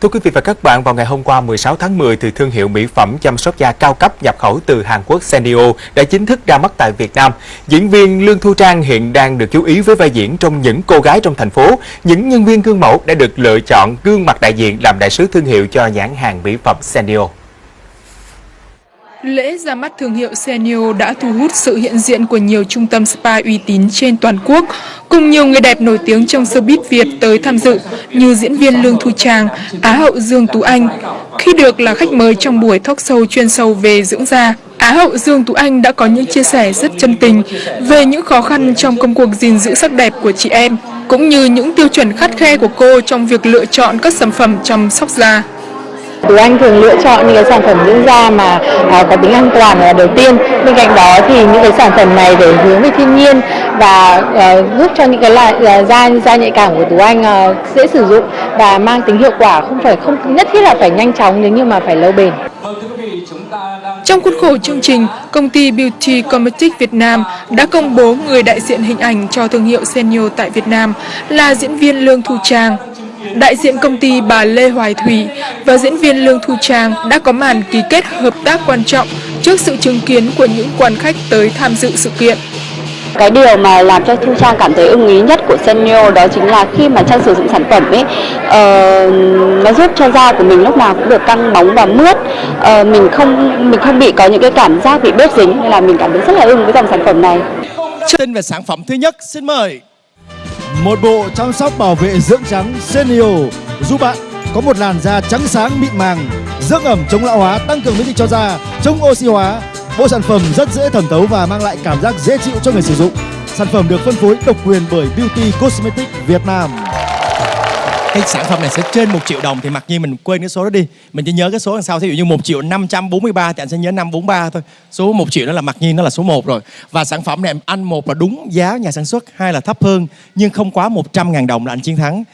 Thưa quý vị và các bạn, vào ngày hôm qua 16 tháng 10 thì thương hiệu mỹ phẩm chăm sóc da cao cấp nhập khẩu từ Hàn Quốc Senio đã chính thức ra mắt tại Việt Nam. Diễn viên Lương Thu Trang hiện đang được chú ý với vai diễn trong những cô gái trong thành phố. Những nhân viên gương mẫu đã được lựa chọn gương mặt đại diện làm đại sứ thương hiệu cho nhãn hàng mỹ phẩm Senio. Lễ ra mắt thương hiệu Senio đã thu hút sự hiện diện của nhiều trung tâm spa uy tín trên toàn quốc, cùng nhiều người đẹp nổi tiếng trong showbiz Việt tới tham dự như diễn viên Lương Thu Trang, Á hậu Dương Tú Anh. Khi được là khách mời trong buổi talk show chuyên sâu về dưỡng da, Á hậu Dương Tú Anh đã có những chia sẻ rất chân tình về những khó khăn trong công cuộc gìn giữ sắc đẹp của chị em, cũng như những tiêu chuẩn khắt khe của cô trong việc lựa chọn các sản phẩm chăm sóc da. Tú Anh thường lựa chọn những cái sản phẩm dưỡng da mà à, có tính an toàn là đầu tiên. Bên cạnh đó thì những cái sản phẩm này để hướng về thiên nhiên và à, giúp cho những cái loại à, da da nhạy cảm của Tú Anh à, dễ sử dụng và mang tính hiệu quả không phải không nhất thiết là phải nhanh chóng nếu như mà phải lâu bền. Trong khuôn khổ chương trình, công ty Beauty Cosmetics Việt Nam đã công bố người đại diện hình ảnh cho thương hiệu Senio tại Việt Nam là diễn viên Lương Thu Trang. Đại diện công ty bà Lê Hoài Thủy và diễn viên Lương Thu Trang đã có màn ký kết hợp tác quan trọng trước sự chứng kiến của những quan khách tới tham dự sự kiện. Cái điều mà làm cho Thu Trang cảm thấy ưng ý nhất của Senio đó chính là khi mà Trang sử dụng sản phẩm ấy uh, nó giúp cho da của mình lúc nào cũng được căng bóng và mướt uh, mình không mình không bị có những cái cảm giác bị bết dính nên là mình cảm thấy rất là ưng với dòng sản phẩm này. Tin về sản phẩm thứ nhất, xin mời. Một bộ chăm sóc bảo vệ dưỡng trắng Senio giúp bạn có một làn da trắng sáng mịn màng, dưỡng ẩm chống lão hóa, tăng cường miễn dịch cho da, chống oxy hóa. Bộ sản phẩm rất dễ thẩm thấu và mang lại cảm giác dễ chịu cho người sử dụng. Sản phẩm được phân phối độc quyền bởi Beauty Cosmetics Việt Nam. Cái sản phẩm này sẽ trên 1 triệu đồng thì mặc nhiên mình quên cái số đó đi. Mình chỉ nhớ cái số đằng sau ví dụ như 1 triệu 543 thì anh sẽ nhớ 543 thôi. Số 1 triệu đó là mặc nhiên nó là số 1 rồi. Và sản phẩm này anh một là đúng giá nhà sản xuất, hai là thấp hơn nhưng không quá 100 ngàn đồng là anh chiến thắng.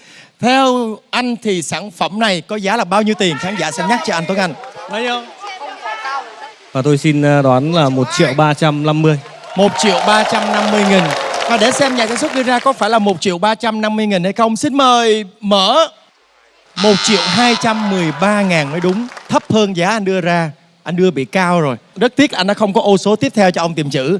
Theo anh thì sản phẩm này có giá là bao nhiêu tiền? Khán giả sẽ nhắc cho anh Tuấn Anh. Bao nhiêu? Và tôi xin ờ, đoán là 1 triệu 350 1 triệu 350 nghìn và để xem nhà sản xuất đưa ra có phải là 1 triệu 350 nghìn hay không, Xin mời mở. 1 triệu 213 ngàn mới đúng. Thấp hơn giá anh đưa ra. Anh đưa bị cao rồi. Rất tiếc anh đã không có ô số tiếp theo cho ông tìm chữ.